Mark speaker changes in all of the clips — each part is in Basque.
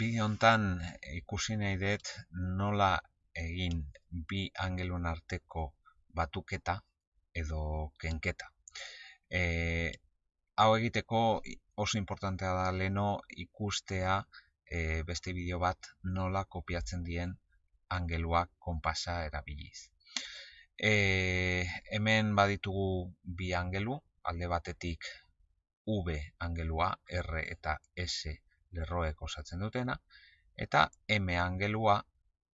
Speaker 1: Bideo hontan ikusi nahi dut nola egin bi angelun arteko batuketa edo kenketa. E, hau egiteko oso importantea da leno ikustea e, beste bideo bat nola kopiatzen dien angeluak konpasa erabiliz. E, hemen baditugu bi angelu, alde batetik V angelua, R eta S lerroek osatzen dutena, eta M angelua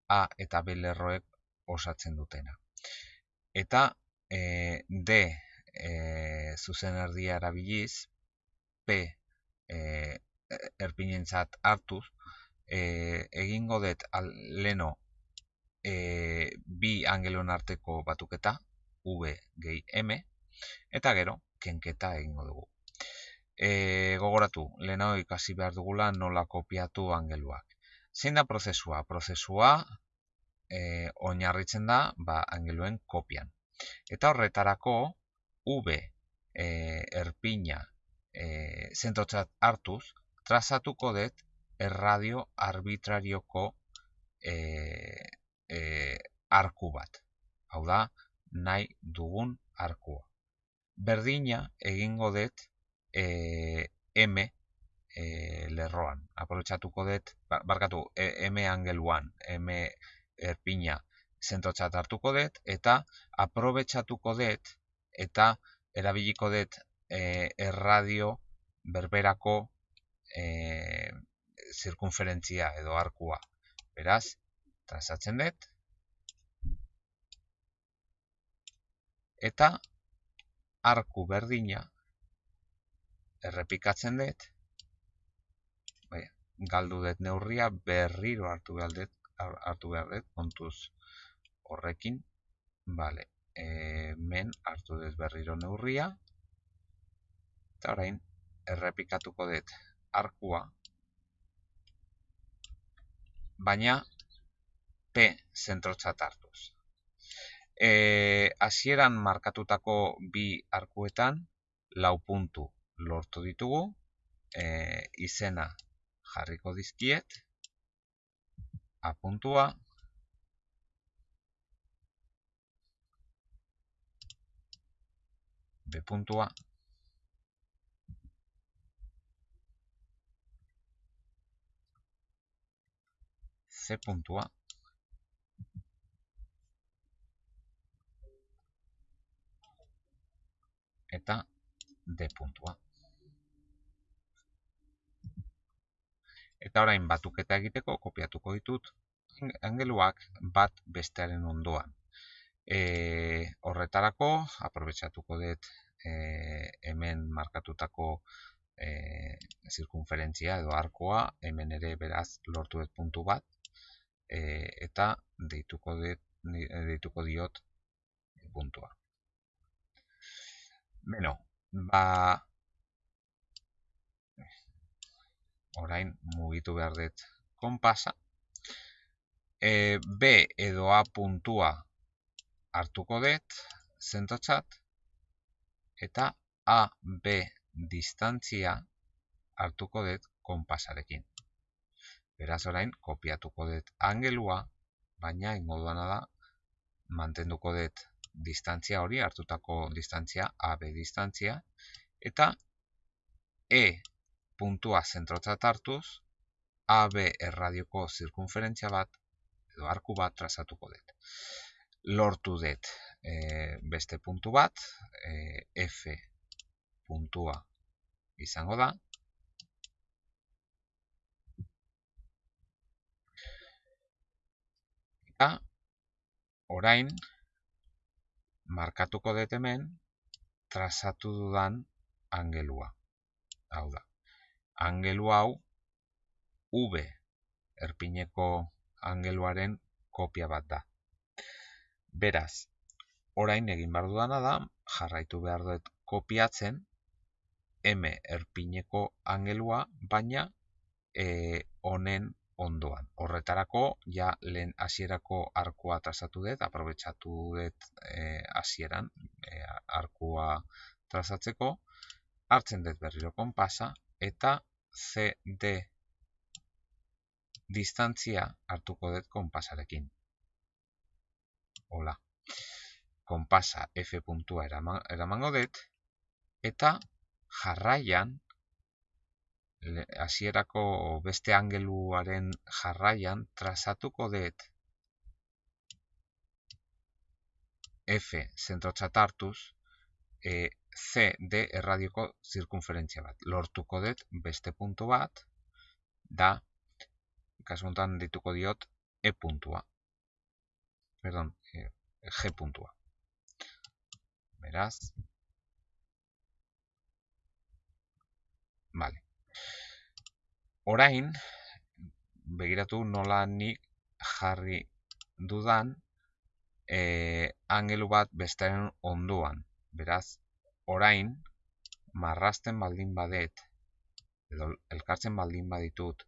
Speaker 1: A eta B lerroek osatzen dutena. Eta e, D e, zuzen erdia erabiliz, P e, erpinentzat hartuz, e, egingo dut leno e, bi angelon arteko batuketa, V gehi M, eta gero, kenketa egingo dugu e, gogoratu, lehenago ikasi behar dugula nola kopiatu angeluak. Zein da prozesua? Prozesua e, oinarritzen da ba, angeluen kopian. Eta horretarako, V e, erpina e, zentrotzat hartuz, trazatuko dut erradio arbitrarioko e, e, arku bat. Hau da, nahi dugun arkua. Berdina egingo dut e, M e, lerroan. Aprobetsatuko dut, ba, barkatu, e, M angeluan, M erpina zentrotzat hartuko dut, eta aprobetsatuko dut, eta erabiliko dut e, erradio berberako e, zirkunferentzia edo arkua. Beraz, transatzen dut, eta arku berdina errepikatzen dut, bai, galdu dut neurria berriro hartu behar dut, hartu behar dut, kontuz horrekin, bale, e, men hartu dut berriro neurria, eta orain errepikatuko dut arkua, baina P zentrotzat hartuz. E, markatutako bi arkuetan, lau puntu lortu ditugu, e, izena jarriko dizkiet, apuntua, B puntua, C puntua, eta D puntua. Eta orain batuketa egiteko kopiatuko ditut angeluak bat bestearen ondoan. E, horretarako, aprobetsatuko dut e, hemen markatutako e, zirkunferentzia edo arkoa, hemen ere beraz lortu dut puntu bat, e, eta deituko, dut, deituko diot puntua. Beno, ba, orain mugitu behar dut konpasa. E, B edo A puntua hartuko dut zentotzat eta A, B distantzia hartuko dut konpasarekin. Beraz orain kopiatuko dut angelua, baina ingo da mantenduko dut distantzia hori, hartutako distantzia, AB distantzia, eta E puntua zentrotzat hartuz, AB erradioko zirkunferentzia bat, edo arku bat trazatuko dut. Lortu dut e, beste puntu bat, e, F puntua izango da. Eta, orain, markatuko dut hemen, trazatu dudan angelua. Hau da angelu hau V erpineko angeluaren kopia bat da. Beraz, orain egin behar dudana da, jarraitu behar dut kopiatzen M erpineko angelua, baina e, honen ondoan. Horretarako, ja lehen hasierako arkua trazatu dut, aprobetsatu dut e, hasieran e, arkua trazatzeko, hartzen dut berriro konpasa, eta CD distantzia hartuko dut konpasarekin. Hola. Konpasa F puntua eramango dut, eta jarraian, hasierako beste angeluaren jarraian, trazatuko dut F zentrotzat hartuz, e, C, D erradioko zirkunferentzia bat. Lortuko dut beste puntu bat, da, kasu honetan dituko diot, E puntua. Perdón, e, G puntua. Beraz. Vale. Orain, begiratu nola nik jarri dudan e, angelu bat bestearen onduan. Beraz, orain, marrasten baldin badet, edo elkartzen baldin baditut,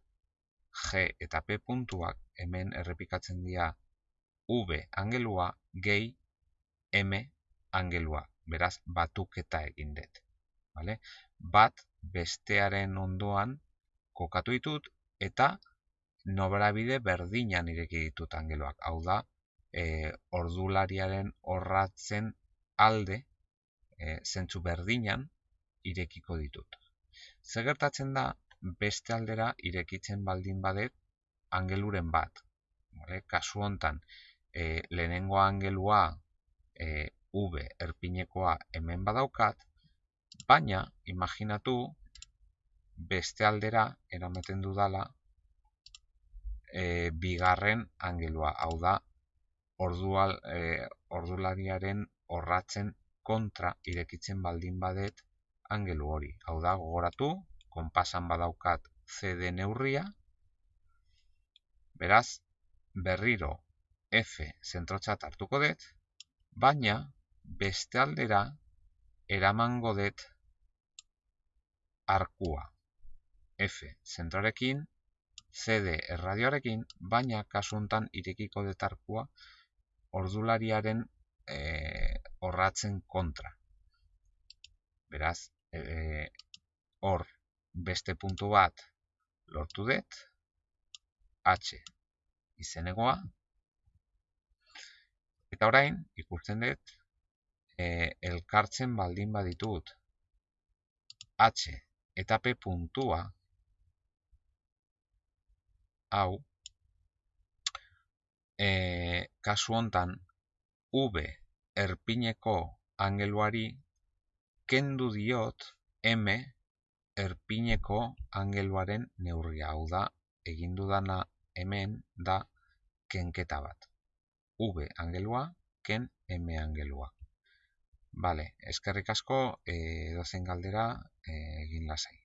Speaker 1: G eta P puntuak hemen errepikatzen dira V angelua gehi M angelua. Beraz, batuketa egin dut. Vale? Bat bestearen ondoan kokatu ditut eta nobrabide berdinan ireki ditut angeluak. Hau da, e, ordulariaren horratzen alde e, zentzu berdinan irekiko ditut. Zer gertatzen da beste aldera irekitzen baldin badet angeluren bat. Vale? Kasu hontan e, lehenengo angelua e, V erpinekoa hemen badaukat, baina imaginatu beste aldera eramaten dudala e, bigarren angelua, hau da ordual, e, ordulariaren horratzen kontra irekitzen baldin badet angelu hori. Hau da, gogoratu, konpasan badaukat CD neurria, beraz, berriro F zentrotzat hartuko dut, baina beste aldera eramango dut arkua. F zentrorekin, CD erradioarekin, baina kasuntan irekiko dut ordulariaren e, horratzen kontra. Beraz, e, hor beste puntu bat lortu dut, H izenegoa, eta orain ikusten dut e, elkartzen baldin baditut H eta P puntua hau e, kasu hontan V erpineko angeluari kendu diot M erpineko angeluaren neurria. Hau da, egin dudana hemen da kenketa bat. V angelua, ken M angelua. Bale, eskerrik asko, e, dozen galdera, e, egin lasai.